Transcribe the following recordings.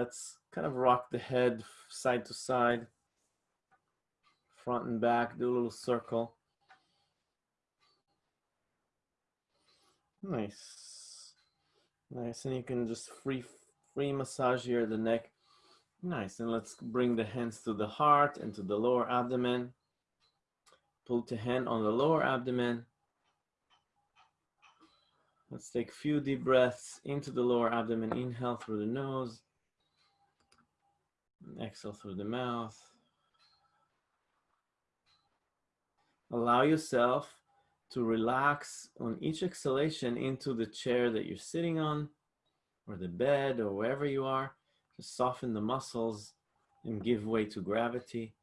let's kind of rock the head side to side, front and back, do a little circle. Nice. Nice, and you can just free, free massage here the neck. Nice, and let's bring the hands to the heart and to the lower abdomen. Pull the hand on the lower abdomen. Let's take a few deep breaths into the lower abdomen. Inhale through the nose. Exhale through the mouth. Allow yourself to relax on each exhalation into the chair that you're sitting on or the bed or wherever you are. Just soften the muscles and give way to gravity.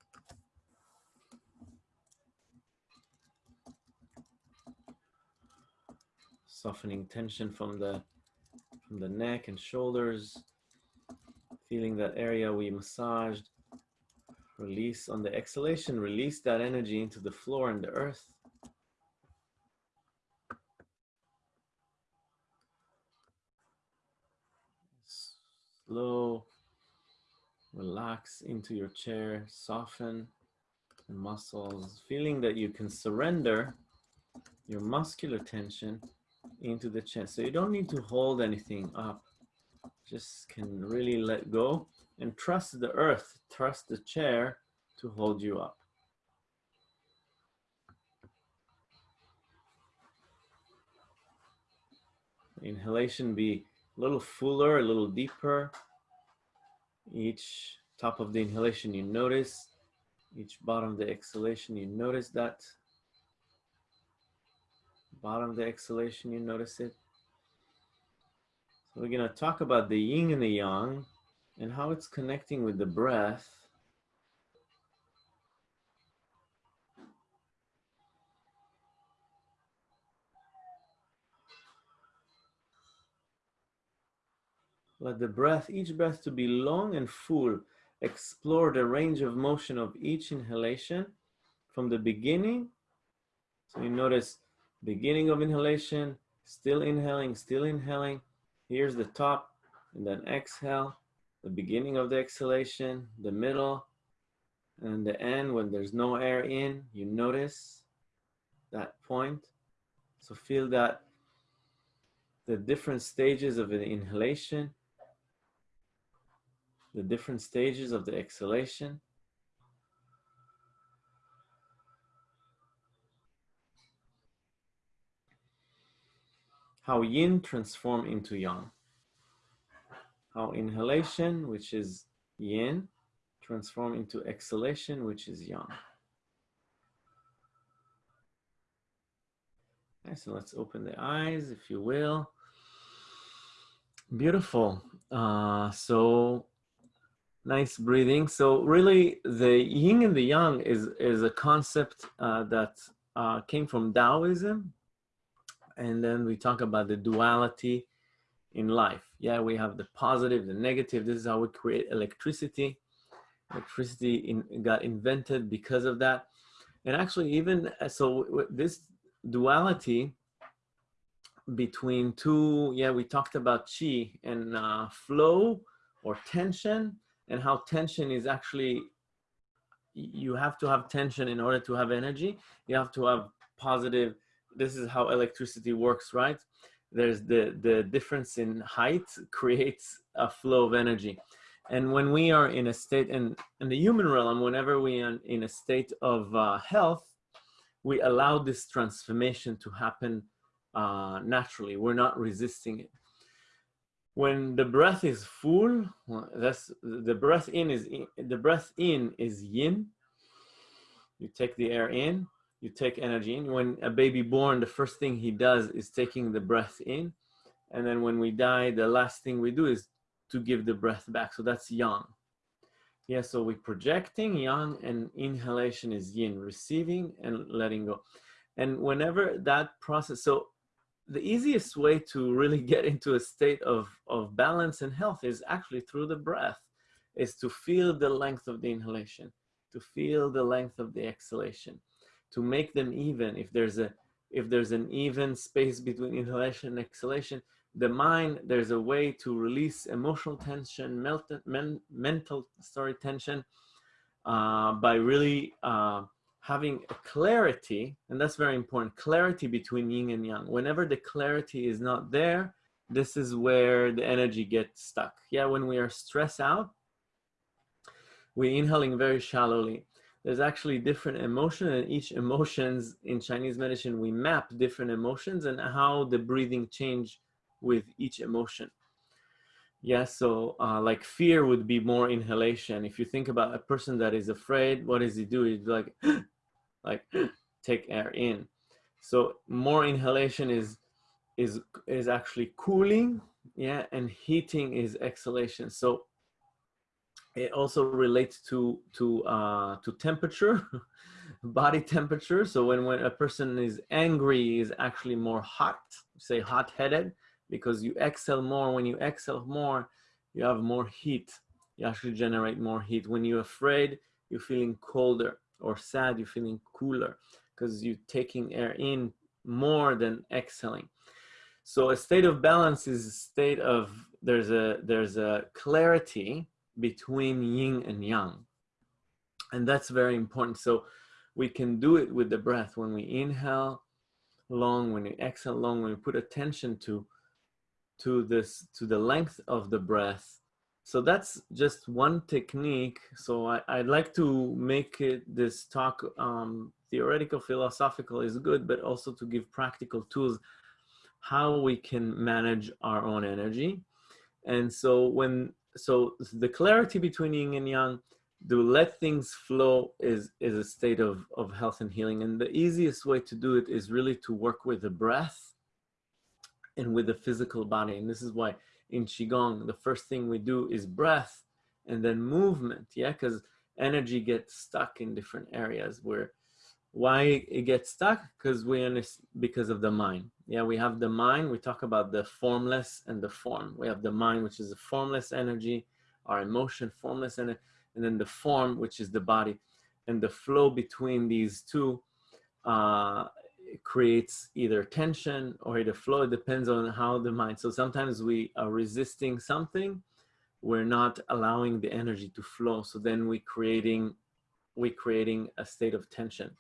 Softening tension from the, from the neck and shoulders. Feeling that area we massaged. Release on the exhalation, release that energy into the floor and the earth. slow, relax into your chair, soften the muscles, feeling that you can surrender your muscular tension into the chest. So you don't need to hold anything up, just can really let go and trust the earth, trust the chair to hold you up. Inhalation be a little fuller, a little deeper. Each top of the inhalation, you notice. Each bottom of the exhalation, you notice that. Bottom of the exhalation, you notice it. We're going to talk about the yin and the yang and how it's connecting with the breath Let the breath, each breath to be long and full. Explore the range of motion of each inhalation from the beginning. So you notice beginning of inhalation, still inhaling, still inhaling. Here's the top and then exhale. The beginning of the exhalation, the middle, and the end when there's no air in, you notice that point. So feel that the different stages of an inhalation the different stages of the exhalation. How yin transform into yang. How inhalation, which is yin, transform into exhalation, which is yang. Okay, so let's open the eyes, if you will. Beautiful. Uh, so nice breathing. So really the yin and the yang is, is a concept uh, that uh, came from Taoism. And then we talk about the duality in life. Yeah, we have the positive, the negative. This is how we create electricity. Electricity in, got invented because of that. And actually even, uh, so this duality between two, yeah, we talked about chi and uh, flow or tension and how tension is actually you have to have tension in order to have energy you have to have positive this is how electricity works right? There's the the difference in height creates a flow of energy. And when we are in a state in in the human realm whenever we are in a state of uh, health we allow this transformation to happen uh, naturally. We're not resisting it. When the breath is full, that's the breath in is the breath in is yin. You take the air in, you take energy in. When a baby born, the first thing he does is taking the breath in. And then when we die, the last thing we do is to give the breath back. So that's yang. Yeah, so we're projecting yang and inhalation is yin, receiving and letting go. And whenever that process, so the easiest way to really get into a state of, of balance and health is actually through the breath, is to feel the length of the inhalation, to feel the length of the exhalation, to make them even. If there's a if there's an even space between inhalation and exhalation, the mind, there's a way to release emotional tension, men, mental story tension uh, by really uh, having a clarity, and that's very important, clarity between yin and yang. Whenever the clarity is not there, this is where the energy gets stuck. Yeah, when we are stressed out, we're inhaling very shallowly. There's actually different emotion and each emotions in Chinese medicine, we map different emotions and how the breathing change with each emotion. Yeah, so uh, like fear would be more inhalation. If you think about a person that is afraid, what does he do? He's like, like take air in. So more inhalation is is is actually cooling, yeah, and heating is exhalation. So it also relates to to uh, to temperature, body temperature. So when when a person is angry, is actually more hot, say hot-headed because you exhale more. When you exhale more, you have more heat. You actually generate more heat. When you're afraid, you're feeling colder or sad, you're feeling cooler because you're taking air in more than exhaling. So a state of balance is a state of, there's a, there's a clarity between yin and yang. And that's very important. So we can do it with the breath. When we inhale long, when we exhale long, when we put attention to to this to the length of the breath so that's just one technique so I, would like to make it this talk um, theoretical philosophical is good but also to give practical tools how we can manage our own energy and so when so the clarity between yin and yang to let things flow is is a state of of health and healing and the easiest way to do it is really to work with the breath and with the physical body. And this is why in Qigong, the first thing we do is breath and then movement. Yeah, because energy gets stuck in different areas where why it gets stuck because we understand because of the mind yeah we have the mind we talk about the formless and the form we have the mind which is a formless energy our emotion formless and and then the form which is the body and the flow between these two uh, creates either tension or either flow. It depends on how the mind. So sometimes we are resisting something. We're not allowing the energy to flow. So then we creating, we creating a state of tension.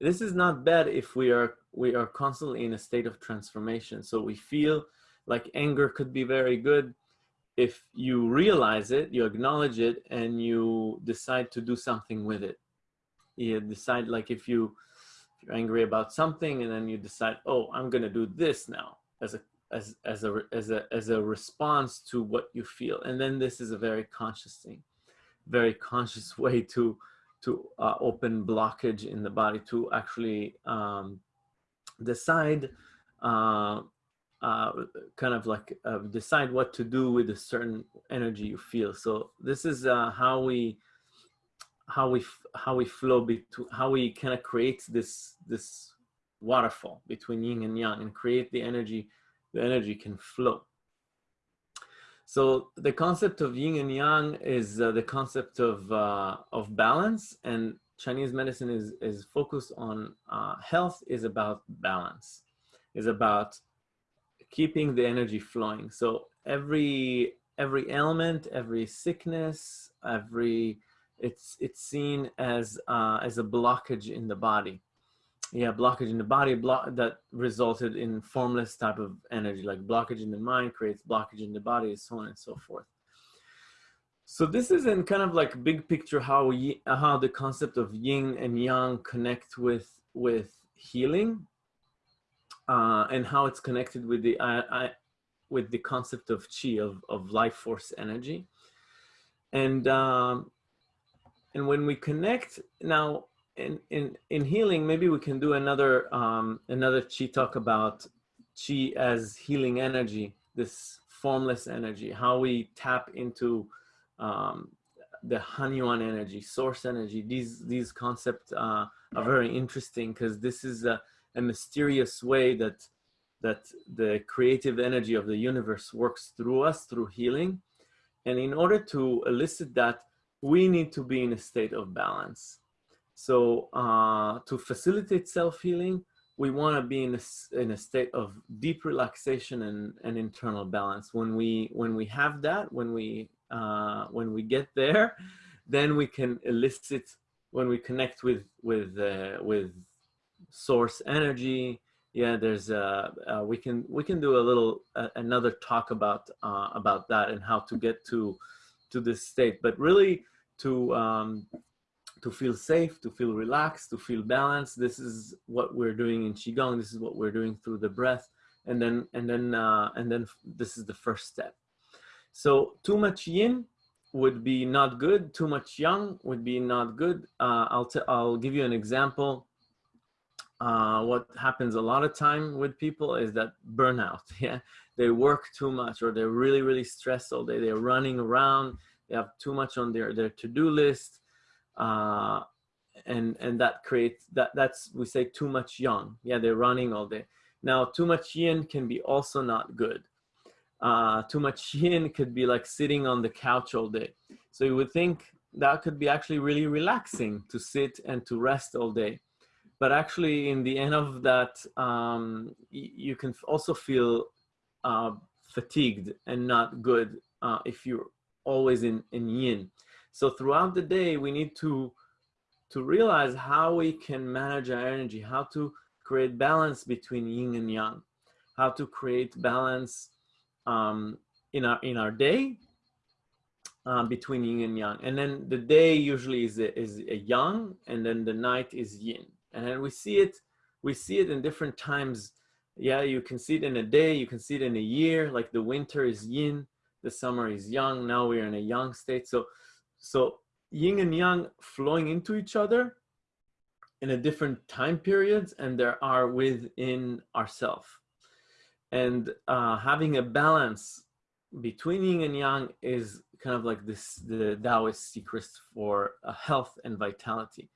This is not bad if we are, we are constantly in a state of transformation. So we feel like anger could be very good if you realize it, you acknowledge it, and you decide to do something with it. You decide like if you, if you're angry about something and then you decide, oh, I'm going to do this now as a, as, as a, as a, as a response to what you feel. And then this is a very conscious thing, very conscious way to, to uh, open blockage in the body to actually um, decide uh, uh, kind of like uh, decide what to do with a certain energy you feel. So this is uh, how we how we how we flow between how we kind of create this this waterfall between yin and yang and create the energy the energy can flow so the concept of yin and yang is uh, the concept of uh, of balance and chinese medicine is is focused on uh, health is about balance is about keeping the energy flowing so every every ailment every sickness every it's it's seen as uh, as a blockage in the body. Yeah, blockage in the body block that resulted in formless type of energy, like blockage in the mind creates blockage in the body, so on and so forth. So this is in kind of like big picture how we, how the concept of yin and yang connect with with healing, uh, and how it's connected with the I, I, with the concept of chi of of life force energy, and um, and when we connect now in, in, in healing, maybe we can do another, um, another chi talk about chi as healing energy, this formless energy, how we tap into um, the Hanyuan energy, source energy. These, these concepts uh, are very interesting because this is a, a mysterious way that, that the creative energy of the universe works through us, through healing. And in order to elicit that, we need to be in a state of balance. So uh, to facilitate self-healing, we want to be in a, in a state of deep relaxation and, and internal balance. When we when we have that, when we uh, when we get there, then we can elicit when we connect with with uh, with source energy. Yeah, there's uh, uh, we can we can do a little another talk about uh, about that and how to get to to this state. But really to um, to feel safe, to feel relaxed, to feel balanced. This is what we're doing in qigong. This is what we're doing through the breath, and then and then uh, and then this is the first step. So too much yin would be not good. Too much yang would be not good. Uh, I'll I'll give you an example. Uh, what happens a lot of time with people is that burnout. Yeah, they work too much, or they're really really stressed all day. They're running around. They have too much on their their to do list uh, and and that creates that that's we say too much yang. Yeah they're running all day. Now too much yin can be also not good. Uh, too much yin could be like sitting on the couch all day. So you would think that could be actually really relaxing to sit and to rest all day. But actually in the end of that um, you can also feel uh, fatigued and not good uh, if you're always in, in yin so throughout the day, we need to, to realize how we can manage our energy, how to create balance between yin and yang, how to create balance um, in, our, in our day uh, between yin and yang. And then the day usually is a, is a yang and then the night is yin. And then we see it, we see it in different times. Yeah, you can see it in a day, you can see it in a year, like the winter is yin, the summer is yang, now we're in a yang state. So so yin and yang flowing into each other in a different time periods and there are within ourself. And uh, having a balance between yin and yang is kind of like this, the Taoist secret for uh, health and vitality.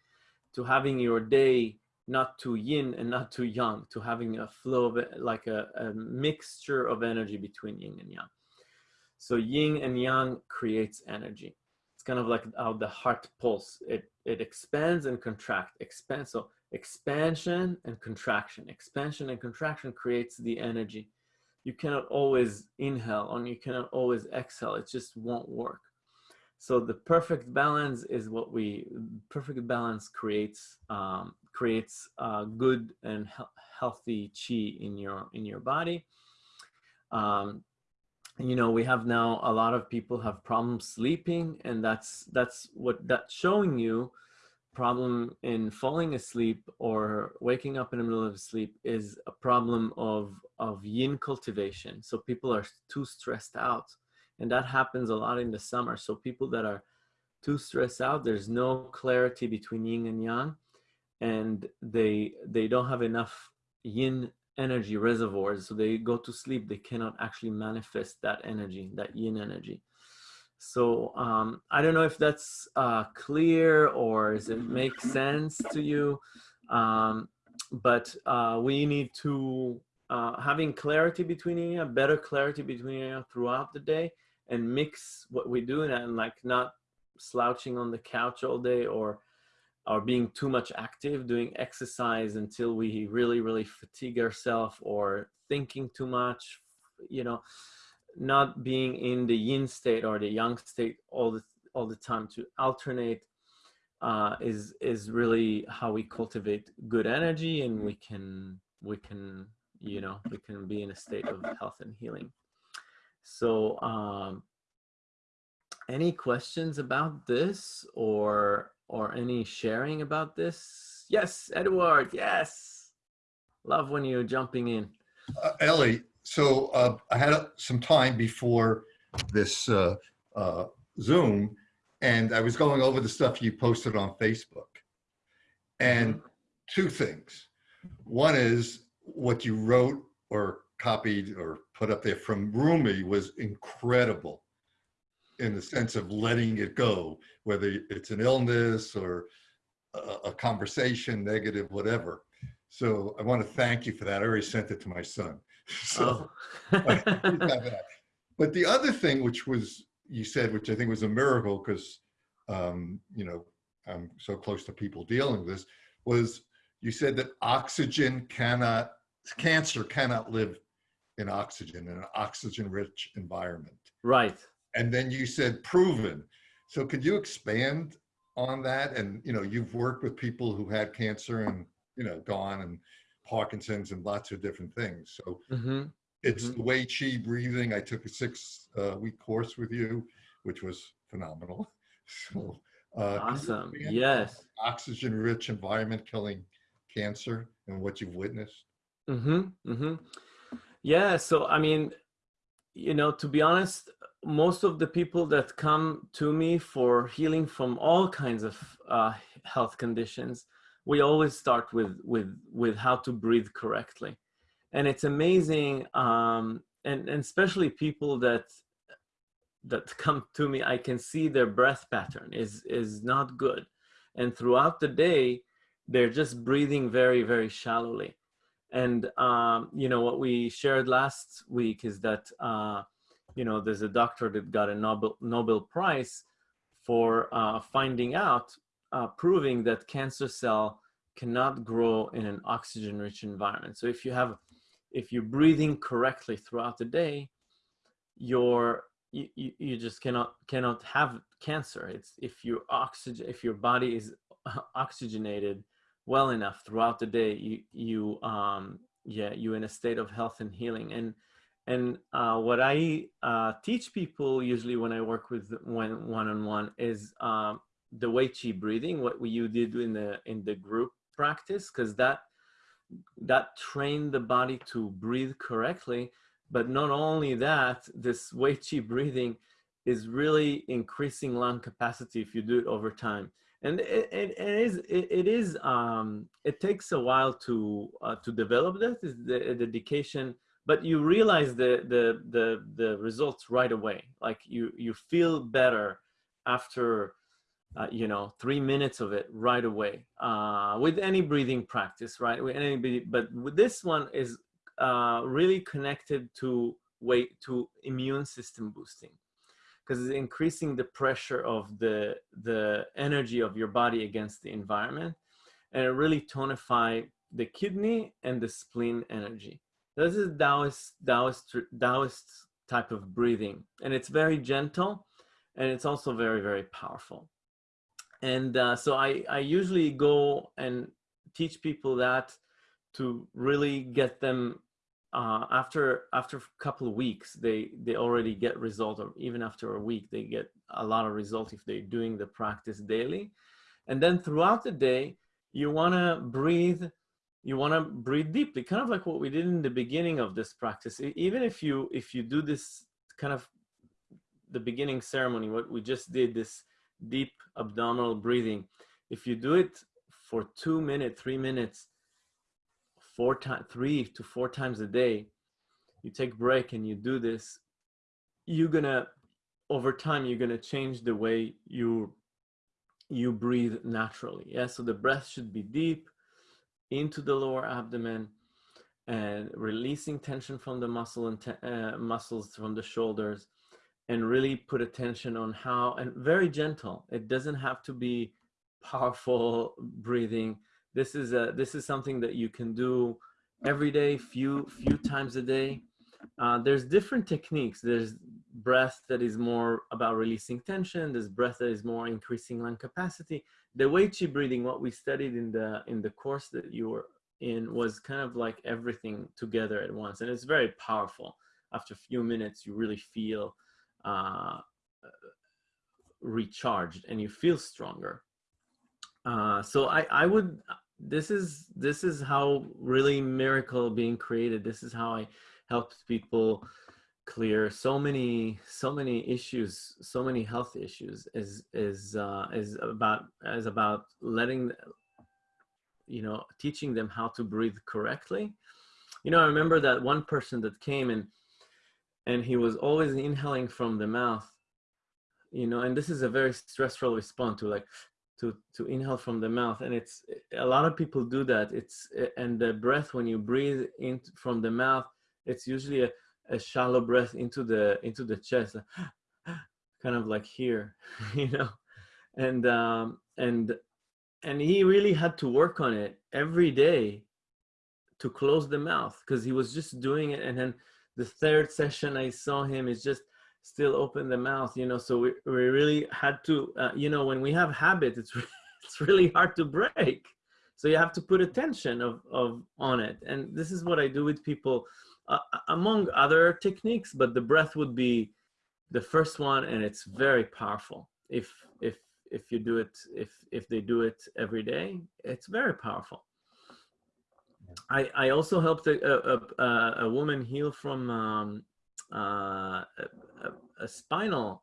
To having your day not too yin and not too yang, to having a flow of like a, a mixture of energy between yin and yang. So yin and yang creates energy it's kind of like how the heart pulse. It, it expands and contracts, expands. So expansion and contraction, expansion and contraction creates the energy. You cannot always inhale and you cannot always exhale. It just won't work. So the perfect balance is what we, perfect balance creates, um, creates uh, good and he healthy chi in your, in your body. Um, you know we have now a lot of people have problems sleeping and that's that's what that's showing you problem in falling asleep or waking up in the middle of sleep is a problem of of yin cultivation. So people are too stressed out and that happens a lot in the summer. So people that are too stressed out there's no clarity between yin and yang and they they don't have enough yin energy reservoirs. So they go to sleep, they cannot actually manifest that energy, that yin energy. So um, I don't know if that's uh, clear or does it make sense to you, um, but uh, we need to, uh, having clarity between you, better clarity between you throughout the day and mix what we do and like not slouching on the couch all day or or being too much active, doing exercise until we really, really fatigue ourselves or thinking too much, you know, not being in the yin state or the yang state all the, all the time to alternate uh, is, is really how we cultivate good energy and we can, we can, you know, we can be in a state of health and healing. So, um, any questions about this or or any sharing about this? Yes, Edward, yes. Love when you're jumping in. Uh, Ellie, so uh, I had uh, some time before this uh, uh, Zoom, and I was going over the stuff you posted on Facebook. And mm-hmm. two things. One is what you wrote or copied or put up there from Rumi was incredible in the sense of letting it go, whether it's an illness or a, a conversation, negative, whatever. So I want to thank you for that. I already sent it to my son. So, oh. but the other thing, which was you said, which I think was a miracle, because um, you know I'm so close to people dealing with this, was you said that oxygen cannot, cancer cannot live in oxygen, in an oxygen-rich environment. Right. And then you said proven. So could you expand on that? And, you know, you've worked with people who had cancer and, you know, gone and Parkinson's and lots of different things. So hmm it's Mhm. the Wei Chi breathing. I took a six uh, week course with you, which was phenomenal. So, uh, Awesome. Yes. oxygen rich environment killing cancer and what you've witnessed? Mm-hmm. Mm-hmm. Yeah. So I mean, you know, to be honest, most of the people that come to me for healing from all kinds of uh, health conditions, we always start with with with how to breathe correctly, and it's amazing. Um, and and especially people that that come to me, I can see their breath pattern is is not good, and throughout the day, they're just breathing very very shallowly and um, you know what we shared last week is that uh, you know there's a doctor that got a Nobel Nobel Prize for uh, finding out, uh, proving that cancer cell cannot grow in an oxygen-rich environment. So if you have, if you're breathing correctly throughout the day, your you, you, you just cannot cannot have cancer. It's if your oxygen if your body is oxygenated well enough throughout the day you you um yeah you're in a state of health and healing and and uh, what I uh, teach people usually when I work with when one-on-one is um, the Wei Chi breathing, what we, you did in the in the group practice, because that that trained the body to breathe correctly. But not only that, this Wei Chi breathing is really increasing lung capacity if you do it over time and it, it, it is it, it is um, it takes a while to uh, to develop that is the dedication but you realize the the the the results right away. Like you you feel better after uh, you know three minutes of it right away uh, with any breathing practice right? With any but with this one is uh, really connected to weight to immune system boosting. Because it's increasing the pressure of the the energy of your body against the environment and it really tonify the kidney and the spleen energy. This is Taoist, Taoist, Taoist type of breathing and it's very gentle and it's also very very powerful. And uh, so I, I usually go and teach people that to really get them uh, after after a couple of weeks, they they already get result, or even after a week, they get a lot of result if they're doing the practice daily. And then throughout the day, you want to breathe. You want to breathe deeply, kind of like what we did in the beginning of this practice. Even if you if you do this kind of the beginning ceremony, what we just did, this deep abdominal breathing, if you do it for two minutes, three minutes, four times, three to four times a day, you take break and you do this, you're gonna, over time, you're gonna change the way you you breathe naturally. Yeah, so the breath should be deep into the lower abdomen and releasing tension from the muscle and uh, muscles from the shoulders and really put attention on how and very gentle it doesn't have to be powerful breathing this is a this is something that you can do every day few few times a day. Uh, there's different techniques. There's breath that is more about releasing tension. There's breath that is more increasing lung capacity. The Wei Chi breathing what we studied in the in the course that you were in was kind of like everything together at once and it's very powerful. After a few minutes you really feel uh, recharged and you feel stronger. Uh, so I, I would this is this is how really miracle being created. This is how i helped people clear so many so many issues so many health issues is is uh is about is about letting you know teaching them how to breathe correctly. You know i remember that one person that came and and he was always inhaling from the mouth you know and this is a very stressful response to like to to inhale from the mouth. And it's a lot of people do that. It's and the breath when you breathe in from the mouth it's usually a, a shallow breath into the into the chest kind of like here you know? And um and and he really had to work on it every day to close the mouth because he was just doing it. And then the third session i saw him is just still open the mouth you know so we, we really had to uh, you know when we have habit it's it's really hard to break. So you have to put attention of, of on it. And this is what i do with people uh, among other techniques but the breath would be the first one and it's very powerful. If if if you do it if if they do it every day it's very powerful. I i also helped a a, a, a woman heal from um, uh, a, a, spinal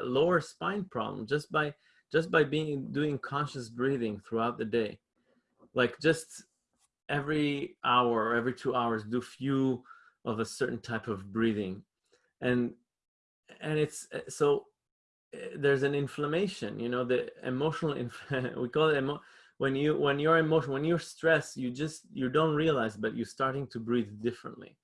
a lower spine problem just by just by being doing conscious breathing throughout the day. Like just every hour or every two hours do few of a certain type of breathing. And and it's so eh, there's an inflammation you know the emotional we call it emo when you when you're emotional when you're stressed you just you don't realize but you're starting to breathe differently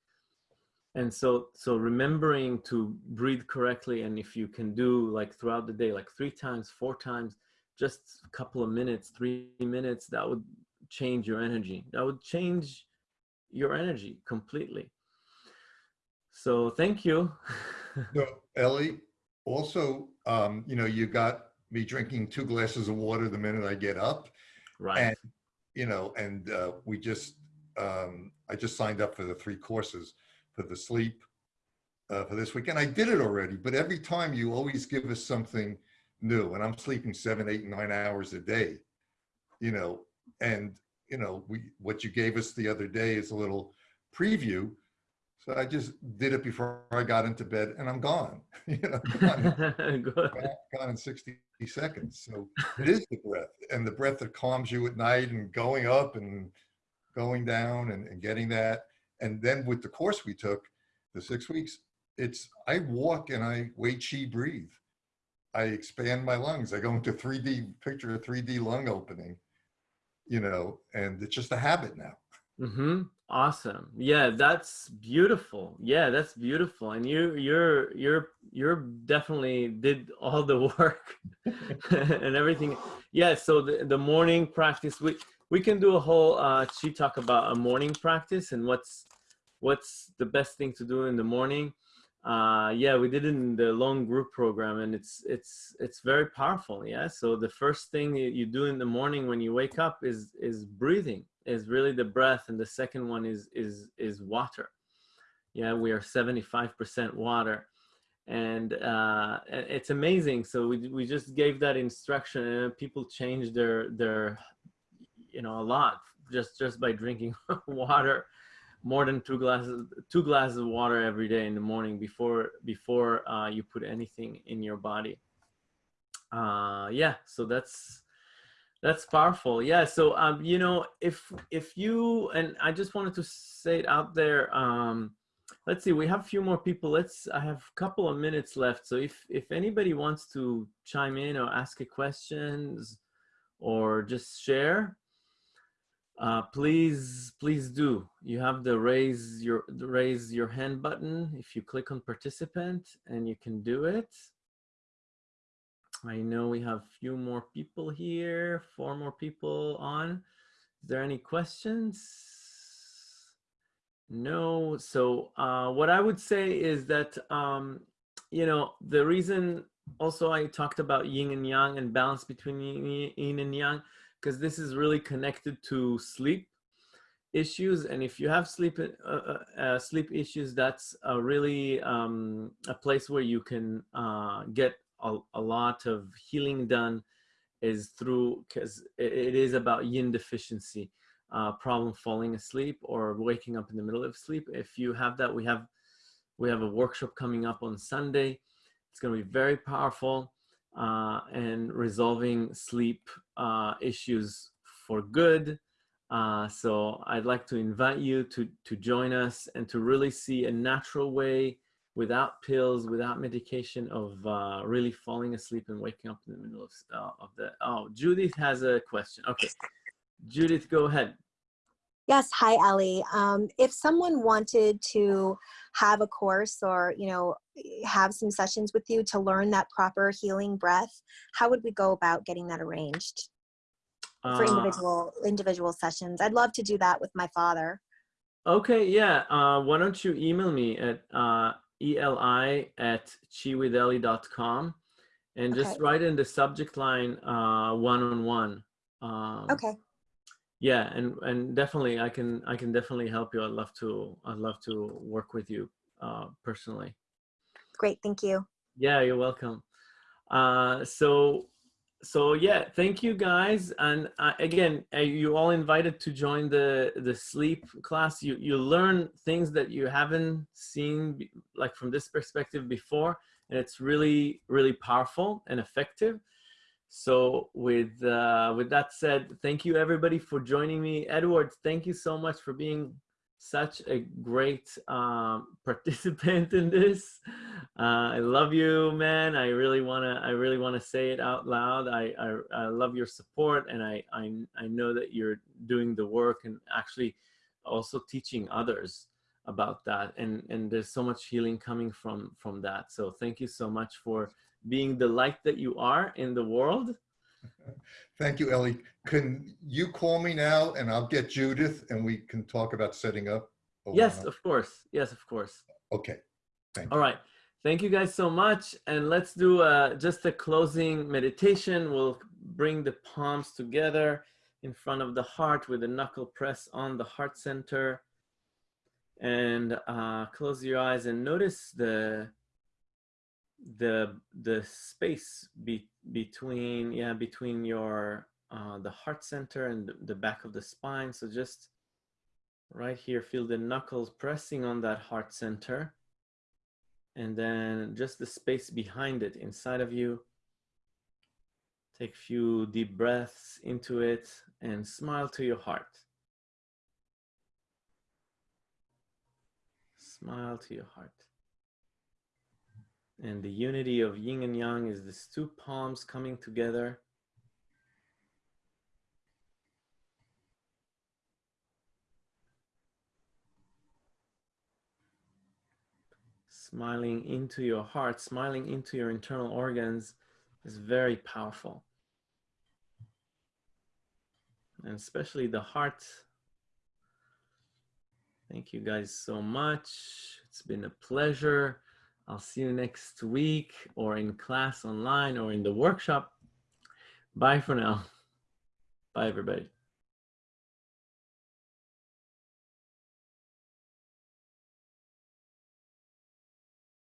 and so so remembering to breathe correctly and if you can do like throughout the day like three times four times just a couple of minutes three minutes that would change your energy. That would change your energy completely. So thank you. So ellie also um you know you got me drinking two glasses of water the minute i get up. Right. And you know and uh we just um i just signed up for the three courses for the sleep uh, for this weekend. I did it already, but every time you always give us something new and I'm sleeping seven, eight, nine hours a day, you know, and you know, we, what you gave us the other day is a little preview. So I just did it before I got into bed and I'm gone, you know, gone, gone in 60 seconds. So it is the breath and the breath that calms you at night and going up and going down and, and getting that and then with the course we took, the six weeks, it's, I walk and I wait, chi, breathe. I expand my lungs. I go into 3D, picture a 3D lung opening, you know, and it's just a habit now. Mm-hmm. Awesome. Yeah, that's beautiful. Yeah, that's beautiful. And you, you're, you're, you're definitely did all the work and everything. Yeah. So the, the morning practice, we, we can do a whole uh, chi talk about a morning practice and what's what's the best thing to do in the morning? Uh yeah we did it in the long group program and it's it's it's very powerful yeah? So the first thing you do in the morning when you wake up is is breathing is really the breath and the second one is is is water. Yeah we are 75 percent water and uh it's amazing. So we, we just gave that instruction and people changed their their you know a lot just just by drinking water more than two glasses two glasses of water every day in the morning before before uh, you put anything in your body. Uh, yeah so that's that's powerful. Yeah so um, you know if if you and i just wanted to say it out there um, let's see we have a few more people. Let's i have a couple of minutes left. So if if anybody wants to chime in or ask a questions or just share uh, please, please do. You have the raise your the raise your hand button if you click on participant and you can do it. I know we have few more people here, four more people on. Is there any questions? No. So uh, what I would say is that, um, you know, the reason also I talked about yin and yang and balance between yin and yang because this is really connected to sleep issues and if you have sleep uh, uh, uh, sleep issues that's a really um, a place where you can uh, get a, a, lot of healing done is through because it is about yin deficiency uh, problem falling asleep or waking up in the middle of sleep. If you have that we have we have a workshop coming up on sunday. It's going to be very powerful uh, and resolving sleep uh, issues for good. Uh, so I'd like to invite you to, to join us and to really see a natural way without pills, without medication of uh, really falling asleep and waking up in the middle of, uh, of the, oh, Judith has a question. Okay, Judith, go ahead. Yes, hi Ellie. Um, if someone wanted to have a course or, you know, have some sessions with you to learn that proper healing breath, how would we go about getting that arranged? for Uh, individual individual sessions. I'd love to do that with my father. Okay, yeah. Uh, why don't you email me at uh, eli at chiwitheli.com and just Okay. write in the subject line uh, one-on-one. Um, Okay. Yeah, and and definitely, I can I can definitely help you. I'd love to. I'd love to work with you uh, personally. Great. Thank you. Yeah, you're welcome. Uh, so, so yeah, thank you guys. And uh, again, uh, you all invited to join the the sleep class. You you learn things that you haven't seen like from this perspective before, and it's really really powerful and effective. So with uh, with that said, thank you everybody for joining me. Edward, thank you so much for being such a great um, participant in this. Uh, I love you, man. I really wanna, I really wanna say it out loud. I, I, I love your support, and I, I, I know that you're doing the work and actually also teaching others about that. And and there's so much healing coming from from that. So thank you so much for being the light that you are in the world. Thank you, Ellie. Can you call me now and I'll get Judith and we can talk about setting up? Yes, of course. Yes, of course. Okay. Thank All you. right. Thank you guys so much. And let's do uh, just a closing meditation. We'll bring the palms together in front of the heart with a knuckle press on the heart center. And uh, close your eyes and notice the the the space be, between yeah between your uh, the heart center and the- the back of the spine. So just right here, feel the knuckles pressing on that heart center and then just the space behind it inside of you. Take a few deep breaths into it and smile to your heart. Smile to your heart. And the unity of yin and yang is these two palms coming together. smiling into your heart, smiling into your internal organs is very powerful. And especially the heart. Thank you guys so much. It's been a pleasure. I'll see you next week or in class online or in the workshop. Bye for now. Bye, everybody.